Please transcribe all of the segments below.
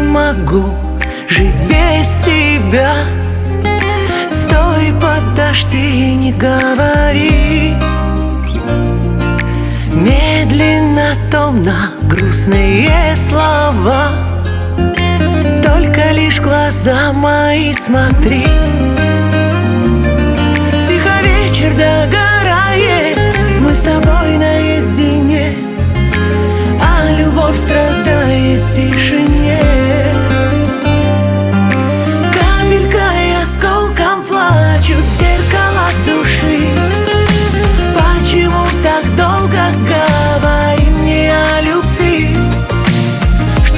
могу. Жить без тебя. Стой, подожди, не говори. Медленно, томно, грустные слова. Только лишь глаза мои смотри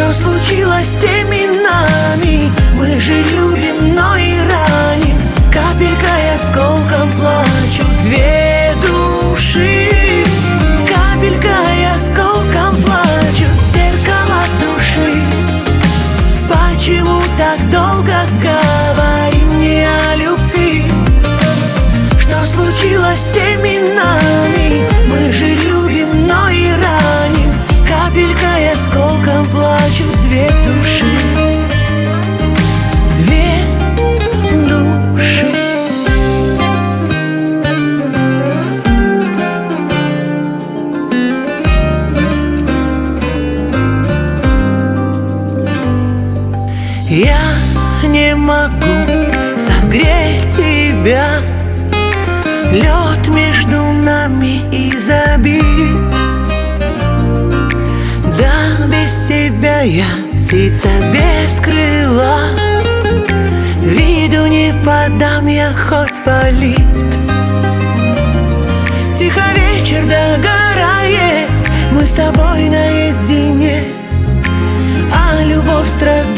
Что случилось с теми нами? Мы же любим, но и раним Капелька и осколком плачут две души Капелька и осколком плачут зеркала души Почему так долго говорим не о любви? Что случилось с теми нами? Я не могу согреть тебя. Лед между нами и забит Да, без тебя я птица без крыла. Виду не подам я хоть полит. Тихо вечер догорает. Мы с тобой наедине. А любовь страдает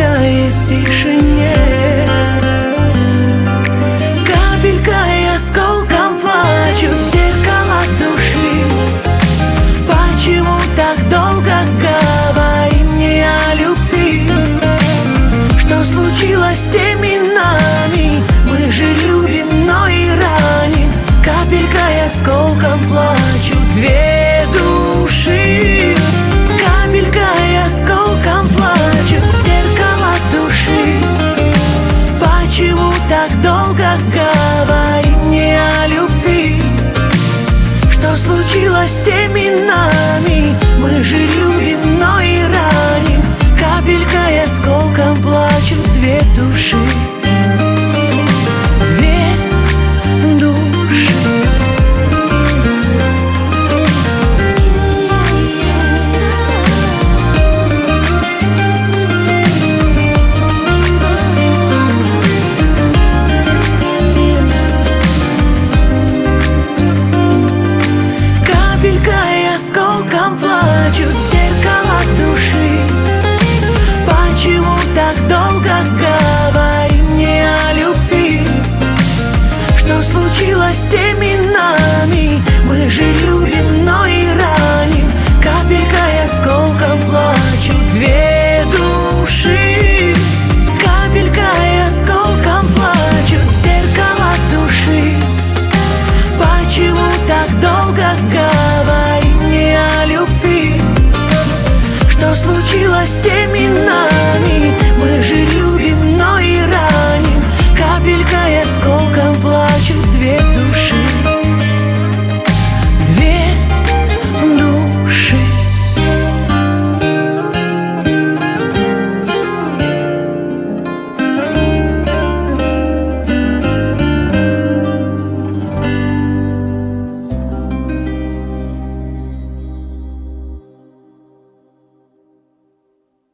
с теми нами? Мы любим,